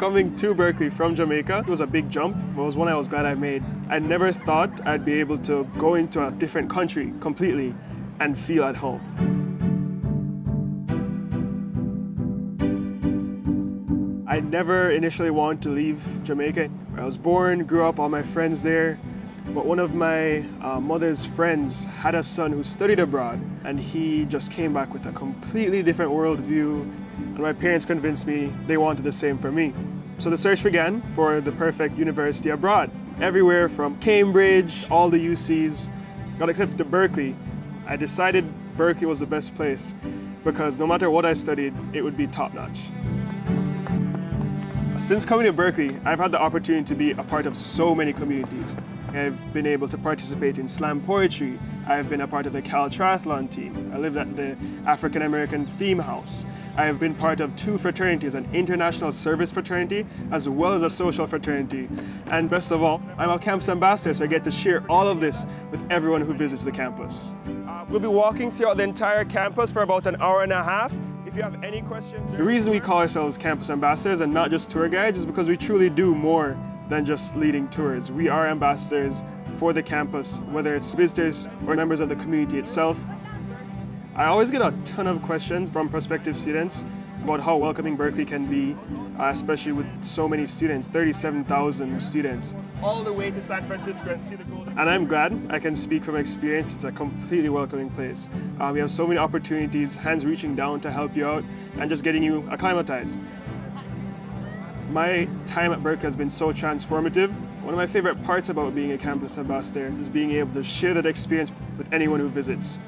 Coming to Berkeley from Jamaica it was a big jump. But it was one I was glad I made. I never thought I'd be able to go into a different country completely and feel at home. I never initially wanted to leave Jamaica. I was born, grew up, all my friends there. But one of my uh, mother's friends had a son who studied abroad and he just came back with a completely different worldview. And my parents convinced me they wanted the same for me. So the search began for the perfect university abroad. Everywhere from Cambridge, all the UCs, got accepted to Berkeley. I decided Berkeley was the best place because no matter what I studied, it would be top notch. Since coming to Berkeley, I've had the opportunity to be a part of so many communities. I've been able to participate in slam poetry. I've been a part of the Cal Triathlon team. I lived at the African American Theme House. I have been part of two fraternities, an international service fraternity as well as a social fraternity. And best of all, I'm a campus ambassador, so I get to share all of this with everyone who visits the campus. Uh, we'll be walking throughout the entire campus for about an hour and a half. If you have any questions... The reason we call ourselves campus ambassadors and not just tour guides is because we truly do more than just leading tours. We are ambassadors for the campus, whether it's visitors or members of the community itself. I always get a ton of questions from prospective students about how welcoming Berkeley can be, uh, especially with so many students, 37,000 students. All the way to San Francisco and see the Golden And I'm glad I can speak from experience. It's a completely welcoming place. Uh, we have so many opportunities, hands reaching down to help you out and just getting you acclimatized. My time at Berkeley has been so transformative. One of my favorite parts about being a campus ambassador is being able to share that experience with anyone who visits.